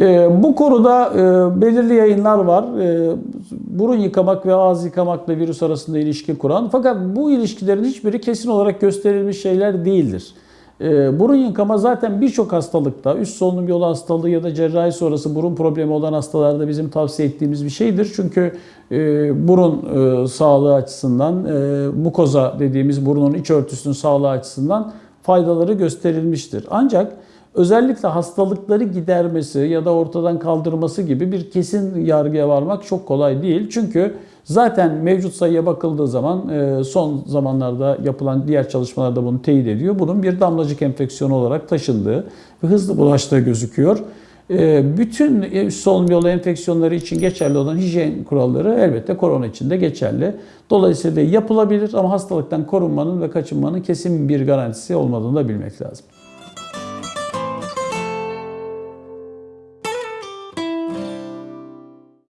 Ee, bu konuda e, belirli yayınlar var. Ee, burun yıkamak ve ağız yıkamakla virüs arasında ilişki kuran. Fakat bu ilişkilerin hiçbiri kesin olarak gösterilmiş şeyler değildir. Ee, burun yıkama zaten birçok hastalıkta, üst solunum yolu hastalığı ya da cerrahi sonrası burun problemi olan hastalarda bizim tavsiye ettiğimiz bir şeydir. Çünkü e, burun e, sağlığı açısından, e, mukoza dediğimiz burnun iç örtüsünün sağlığı açısından faydaları gösterilmiştir. Ancak özellikle hastalıkları gidermesi ya da ortadan kaldırması gibi bir kesin yargıya varmak çok kolay değil. Çünkü zaten mevcut sayıya bakıldığı zaman e, son zamanlarda yapılan diğer çalışmalarda bunu teyit ediyor. Bunun bir damlacık enfeksiyonu olarak taşındığı ve hızlı bulaştığı gözüküyor. E, Bütün üst solunum yolu enfeksiyonları için geçerli olan hijyen kuralları elbette korona için de geçerli. Dolayısıyla yapılabilir ama hastalıktan korunmanın ve kaçınmanın kesin bir garantisi olmadığını da bilmek lazım.